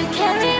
to carry